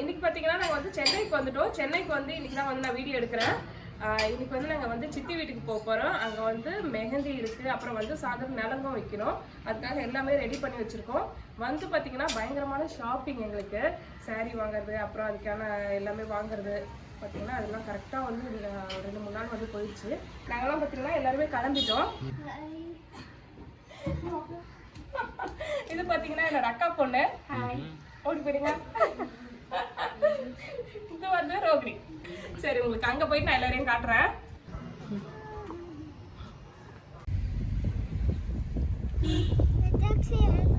இன்னைக்கு பார்த்தீங்கன்னா நாங்கள் வந்து சென்னைக்கு வந்துட்டோம். சென்னைக்கு வந்து இன்னைக்கு தான் வந்து நான் வீடியோ எடுக்கிறேன். இன்னைக்கு வந்து நாங்கள் வந்து சித்தி வீட்டுக்கு போக போகிறோம் அங்கே வந்து மெஹந்தி இருக்குது அப்புறம் வந்து சாதம் நலங்கும் வைக்கணும். அதுக்காக எல்லாமே ரெடி பண்ணி வச்சுருக்கோம். வந்து பார்த்தீங்கன்னா பயங்கரமான ஷாப்பிங் எங்களுக்கு. saree வாங்குறது அப்புறம் அதுக்கான எல்லாமே வாங்குறது. பார்த்தீங்கன்னா அதெல்லாம் கரெக்டாக வந்து ரெண்டு மூணு நாள் வந்து போயிடுச்சு. நாங்களாம் பார்த்தீங்கன்னா எல்லாருமே கிளம்பிட்டோம். இது பார்த்தீங்கன்னா என்னோட அக்கா பொண்ணு. ஓடி போயிடுங்க. இது வந்து ரோகிணி சரி உங்களுக்கு அங்க போய் நான் எல்லாரையும் காட்டுறேன் Thank you.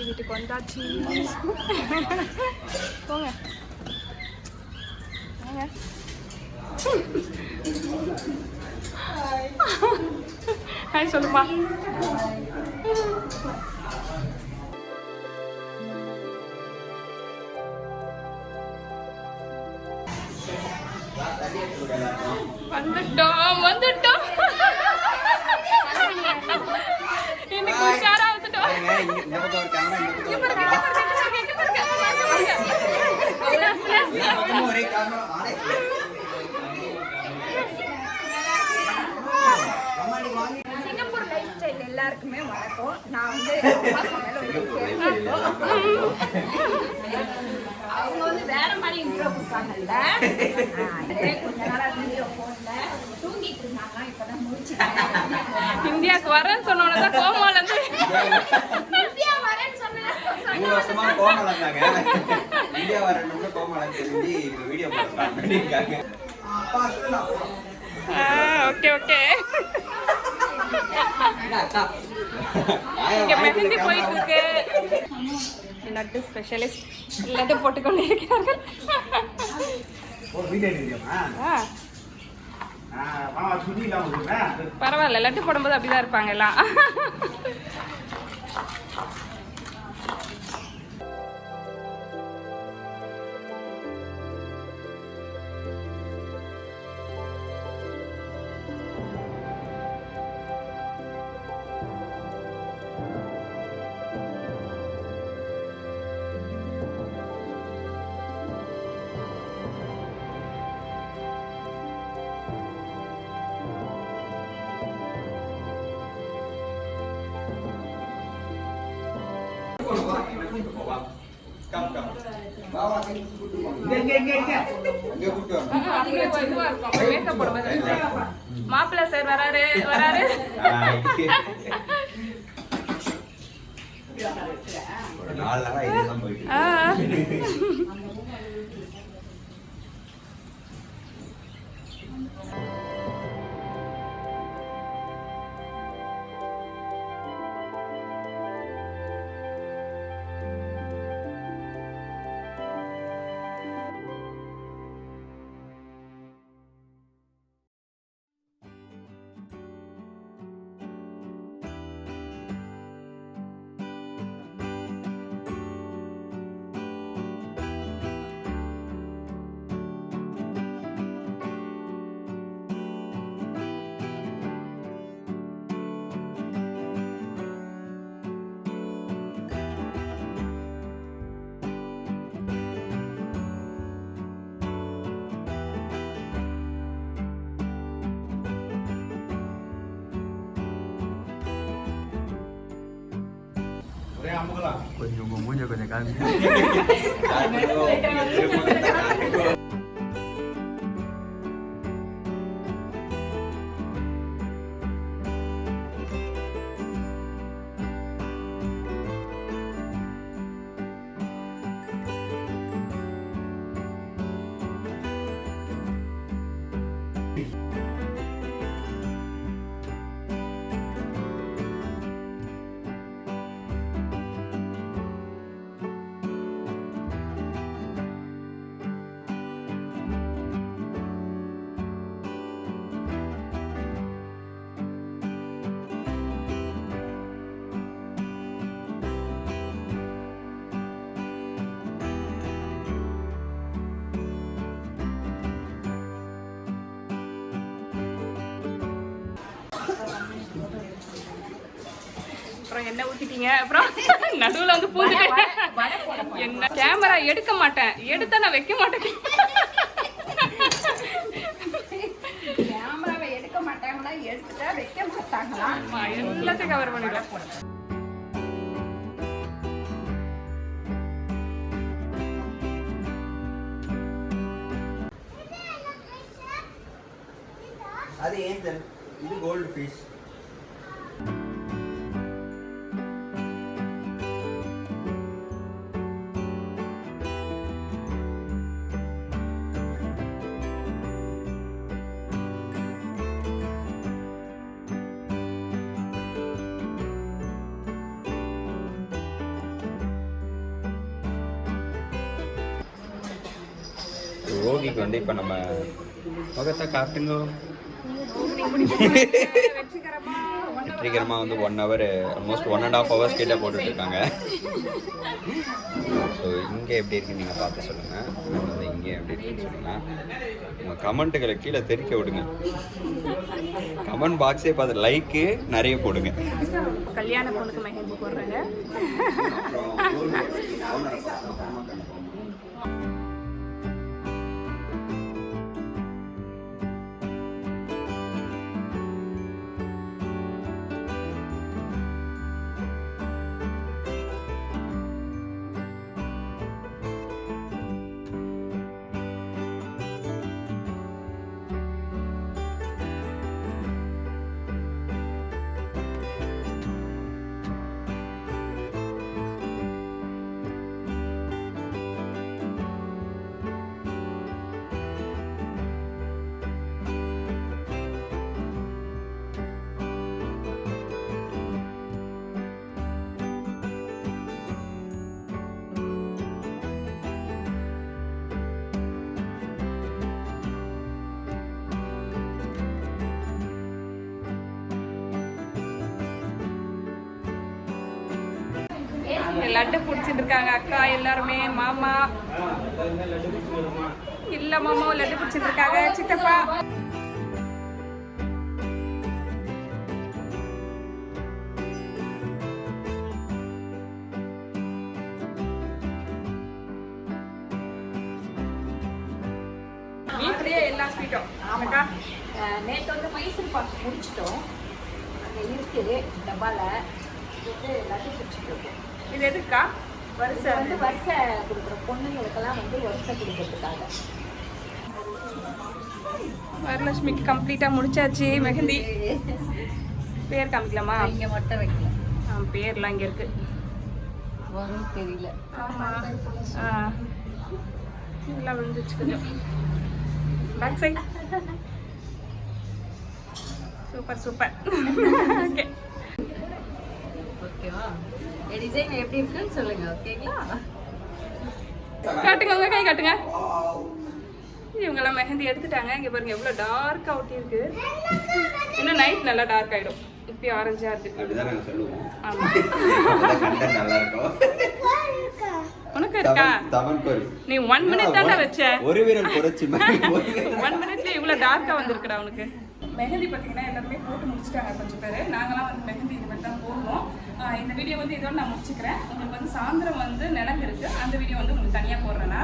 சித்தி வீட்டுக்கு வந்தாச்சு போங்க வாங்க. ஹாய் சொல்லுமா வந்துட்டோம் வந்துட்டோம் இன்னைக்கு உஷாரா வந்துட்டோம் பாருங்க, இங்க இந்த பக்கம் ஒரு camera, இந்த பக்கம் ஒரு camera. எல்லா பக்கமும் ஒரே camera. ஆளே. அம்மாடி வாங்கி. சிங்கப்பூர் லைஃப் ஸ்டைல் எல்லாருக்குமே வணக்கம் நான் வந்து அவங்க வந்து வேற மாதிரி இன்ட்ரோ கொடுத்தாங்கல்ல ஆ, இதே கொஞ்ச நாளா வீடியோ போடல தூங்கிட்டு இருந்தாங்க இப்பதான் முடிச்சுட்டேன் இந்தியாவுக்கு வரேன்னு சொன்னோன்னு தான் கோமால இருந்து மூணு வருஷமா கோமலம் இருந்தாங்க. இந்தியா வரணும்னு கோமலம் தெரிஞ்சு இப்ப video போட start பண்ணிருக்காங்க. அப்பா சொல்லலாம். ஓகே ஓகே இங்க மெஹந்தி போயிட்டு இருக்கு லட்டு ஸ்பெஷலிஸ்ட் லட்டு போட்டுக்கொண்டு இருக்கிறார்கள். பரவாயில்ல லட்டு போடும்போது அப்படிதான் இருப்பாங்க எல்லாம் கம், கம். வா, இங்க இங்க, இங்க, இங்க, கூட்டு வா. இதுவா இருக்கும் மேக்கப் சார் வராரு வராரு ஒரு நாளா இதுதான் போயிட்டு கொஞ்சம் உங்க மூஞ்ச கொஞ்சம் காமி அப்புறம் என்ன ஊத்திட்டீங்க? அப்புறம் நடுவுல வந்து பூந்துட்டேன். என்ன? கேமரா எடுக்க மாட்டேன். எடுத்தா நான் வைக்க மாட்டேன். கேமராவை எடுக்க மாட்டாங்களா? எடுத்துட்டா வைக்க மாட்டாங்களா? ஆமா, எல்லாத்தையும் கவர் பண்ணிடலாம் அது ஏஞ்சல் இது கோல்டு ஃபிஷ் ரோகிக்கு வந்து இப்போ நம்ம முகத்தை காட்டுங்க. வெற்றிகரமாக வந்து one hour almost one and half hours கிட்ட போட்டுட்டு இருக்காங்க ஸோ இங்கே எப்படி இருக்குன்னு நீங்கள் பார்த்து சொல்லுங்கள் வந்து இங்கே எப்படி இருக்குன்னு சொல்லுங்கள் உங்கள் கமெண்ட்டுகளை கீழே தெரிக்க விடுங்க. கமெண்ட் பாக்ஸே பார்த்து லைக்கு நிறைய போடுங்க. கல்யாண பொண்ணுக்கு மெஹந்தி போடுறாங்க. லட்டு பிடிச்சிட்டு இருக்காங்க அக்கா எல்லாருமே மாமா. இல்ல மாமா லட்டு பிடிச்சிட்டு இருக்காங்க சித்தப்பா. வீட்லயே எல்லா ஸ்வீட்டும். ஆமாக்கா அஹ் நேத்து வந்து மைசூர் பாக்கு முடிச்சிட்டோம். அங்கே இருக்குது டப்பால. இது லட்டு பிடிச்சிட்டு இது எதுக்கா? வரிசை. வந்து வருஷை கொடுக்குற பொண்ணுங்களுக்கெல்லாம் வந்து வருஷை கொடுக்கறதுக்காக. வரலட்சுமிக்கு கம்ப்ளீட்டா முடிச்சாச்சு மெஹந்தி. பேர் காமிக்கலாமா? இங்கே மட்டும் வைக்கல. ஆ, பேர்லாம் இங்க இருக்கு. வரும் தெரியல. ஆமா. ஆ. விழுந்துச்சு கொஞ்சம். Back side super super okay ஓகேவா டிசைன் எப்படி இருக்குன்னு சொல்லுங்க ஓகேங்களா? காட்டுங்க உங்க கை காட்டுங்க. இவங்கெல்லாம் மெஹந்தி எடுத்துட்டாங்க. இங்க பாருங்க எவ்வளவு டார்க்கா ஒட்டி இருக்கு. இன்னும் நைட் நல்லா டார்க் ஆயிடும். இப்பயும் ஆரஞ்சா இருக்கு. அப்படிதான் நாங்கள் சொல்லுவோம். ஆமா. அப்பதான் content நல்லா இருக்கும். உனக்கு இருக்கா? நீ ஒன் மினிட் தானே வச்ச. ஒரு வீரல் குறைச்சி மாதிரி ஒரு வீரல் ஒன் மினிட்ல இவ்வளவு டார்க்கா வந்திருக்குடா உனக்கு. மெஹந்தி பார்த்தீங்கன்னா எல்லாருமே போட்டு முடிச்சிட்டாங்க கொஞ்சம் பேர். நாங்களாம் வந்து மெஹந்தி இது மாதிரி தான் போடுவோம் இந்த வீடியோ வந்து இதோட நான் முடிச்சுக்கிறேன். உங்களுக்கு வந்து சாயந்தரம் வந்து நிலங்கு இருக்குது அந்த வீடியோ வந்து உங்களுக்கு தனியாக போடுறேன்னா